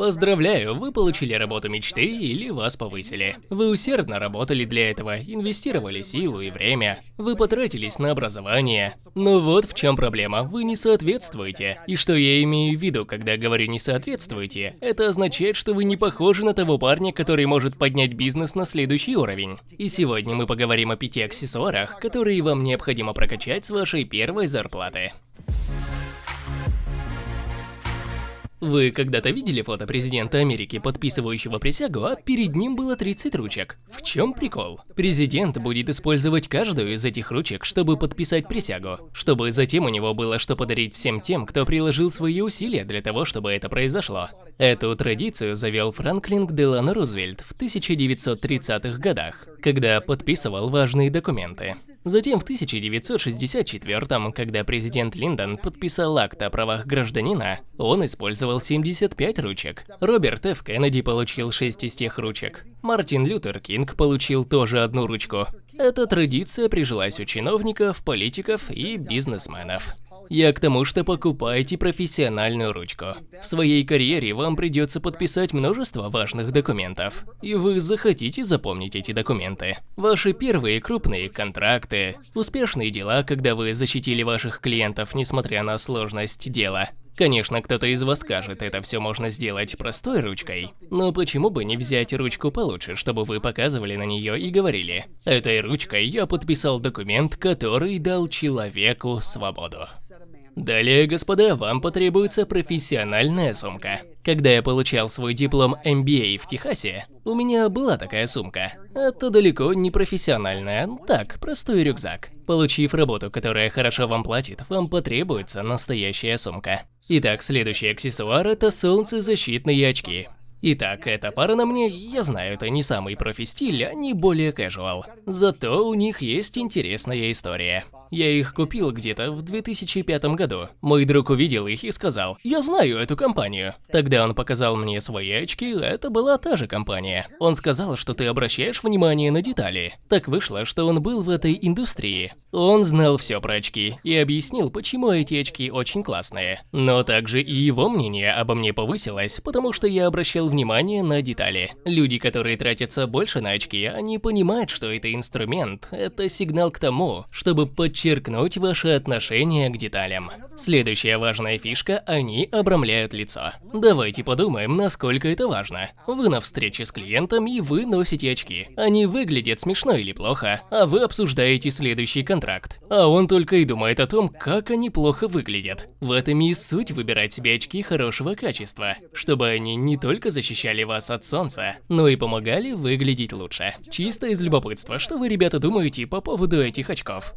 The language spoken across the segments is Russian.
Поздравляю, вы получили работу мечты или вас повысили. Вы усердно работали для этого, инвестировали силу и время. Вы потратились на образование. Но вот в чем проблема, вы не соответствуете. И что я имею в виду, когда говорю не соответствуете, это означает, что вы не похожи на того парня, который может поднять бизнес на следующий уровень. И сегодня мы поговорим о пяти аксессуарах, которые вам необходимо прокачать с вашей первой зарплаты. Вы когда-то видели фото президента Америки, подписывающего присягу, а перед ним было 30 ручек? В чем прикол? Президент будет использовать каждую из этих ручек, чтобы подписать присягу, чтобы затем у него было что подарить всем тем, кто приложил свои усилия для того, чтобы это произошло. Эту традицию завел Франклин Делано Рузвельт в 1930-х годах, когда подписывал важные документы. Затем в 1964 когда президент Линдон подписал акт о правах гражданина, он использовал использовал 75 ручек. Роберт Ф. Кеннеди получил 6 из тех ручек. Мартин Лютер Кинг получил тоже одну ручку. Эта традиция прижилась у чиновников, политиков и бизнесменов. Я к тому, что покупайте профессиональную ручку. В своей карьере вам придется подписать множество важных документов, и вы захотите запомнить эти документы. Ваши первые крупные контракты, успешные дела, когда вы защитили ваших клиентов, несмотря на сложность дела, Конечно, кто-то из вас скажет, это все можно сделать простой ручкой. Но почему бы не взять ручку получше, чтобы вы показывали на нее и говорили, этой ручкой я подписал документ, который дал человеку свободу. Далее, господа, вам потребуется профессиональная сумка. Когда я получал свой диплом MBA в Техасе, у меня была такая сумка. Это далеко не профессиональная, так, простой рюкзак. Получив работу, которая хорошо вам платит, вам потребуется настоящая сумка. Итак, следующий аксессуар – это солнцезащитные очки. Итак, эта пара на мне, я знаю, это не самый профи-стиль, они более casual. Зато у них есть интересная история. Я их купил где-то в 2005 году. Мой друг увидел их и сказал, я знаю эту компанию. Тогда он показал мне свои очки, это была та же компания. Он сказал, что ты обращаешь внимание на детали. Так вышло, что он был в этой индустрии. Он знал все про очки и объяснил, почему эти очки очень классные. Но также и его мнение обо мне повысилось, потому что я обращал внимание на детали. Люди, которые тратятся больше на очки, они понимают, что это инструмент, это сигнал к тому, чтобы подчеркнуть ваше отношение к деталям. Следующая важная фишка – они обрамляют лицо. Давайте подумаем, насколько это важно. Вы на встрече с клиентом и вы носите очки. Они выглядят смешно или плохо, а вы обсуждаете следующий контракт. А он только и думает о том, как они плохо выглядят. В этом и суть выбирать себе очки хорошего качества, чтобы они не только защищали вас от солнца, но и помогали выглядеть лучше. Чисто из любопытства, что вы, ребята, думаете по поводу этих очков?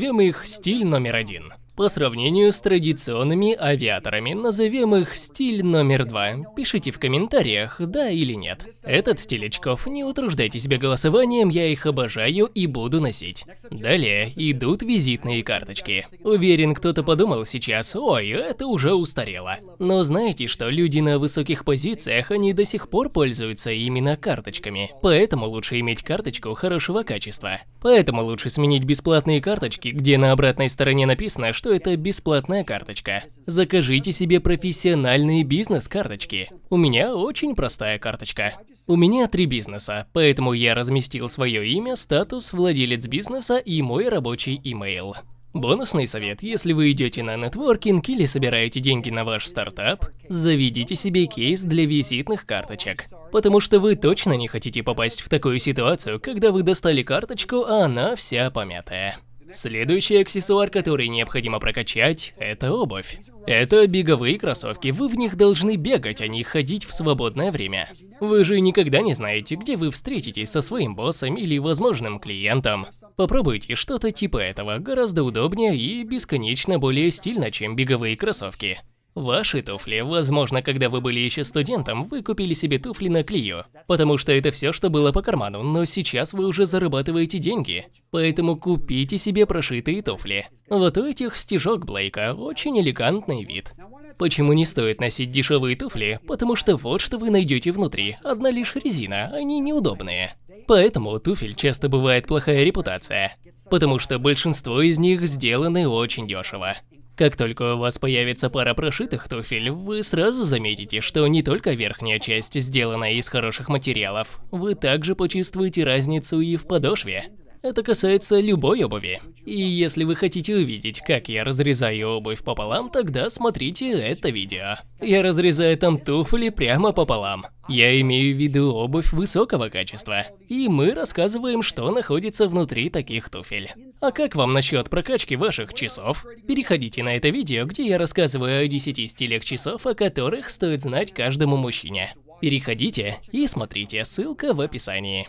Назовем их стиль номер один. По сравнению с традиционными авиаторами, назовем их стиль номер два. Пишите в комментариях, да или нет. Этот стиль очков, не утруждайте себя голосованием, я их обожаю и буду носить. Далее идут визитные карточки. Уверен, кто-то подумал сейчас, ой, это уже устарело. Но знаете, что люди на высоких позициях, они до сих пор пользуются именно карточками. Поэтому лучше иметь карточку хорошего качества. Поэтому лучше сменить бесплатные карточки, где на обратной стороне написано, что это бесплатная карточка. Закажите себе профессиональные бизнес-карточки. У меня очень простая карточка. У меня три бизнеса, поэтому я разместил свое имя, статус, владелец бизнеса и мой рабочий имейл. Бонусный совет, если вы идете на нетворкинг или собираете деньги на ваш стартап, заведите себе кейс для визитных карточек. Потому что вы точно не хотите попасть в такую ситуацию, когда вы достали карточку, а она вся помятая. Следующий аксессуар, который необходимо прокачать, это обувь. Это беговые кроссовки, вы в них должны бегать, а не ходить в свободное время. Вы же никогда не знаете, где вы встретитесь со своим боссом или возможным клиентом. Попробуйте что-то типа этого, гораздо удобнее и бесконечно более стильно, чем беговые кроссовки. Ваши туфли, возможно, когда вы были еще студентом, вы купили себе туфли на клею, потому что это все, что было по карману, но сейчас вы уже зарабатываете деньги, поэтому купите себе прошитые туфли. Вот у этих стежок Блейка очень элегантный вид. Почему не стоит носить дешевые туфли? Потому что вот что вы найдете внутри, одна лишь резина, они неудобные. Поэтому у туфель часто бывает плохая репутация, потому что большинство из них сделаны очень дешево. Как только у вас появится пара прошитых туфель, вы сразу заметите, что не только верхняя часть сделана из хороших материалов, вы также почувствуете разницу и в подошве. Это касается любой обуви. И если вы хотите увидеть, как я разрезаю обувь пополам, тогда смотрите это видео. Я разрезаю там туфли прямо пополам. Я имею в виду обувь высокого качества. И мы рассказываем, что находится внутри таких туфель. А как вам насчет прокачки ваших часов? Переходите на это видео, где я рассказываю о 10 стилях часов, о которых стоит знать каждому мужчине. Переходите и смотрите, ссылка в описании.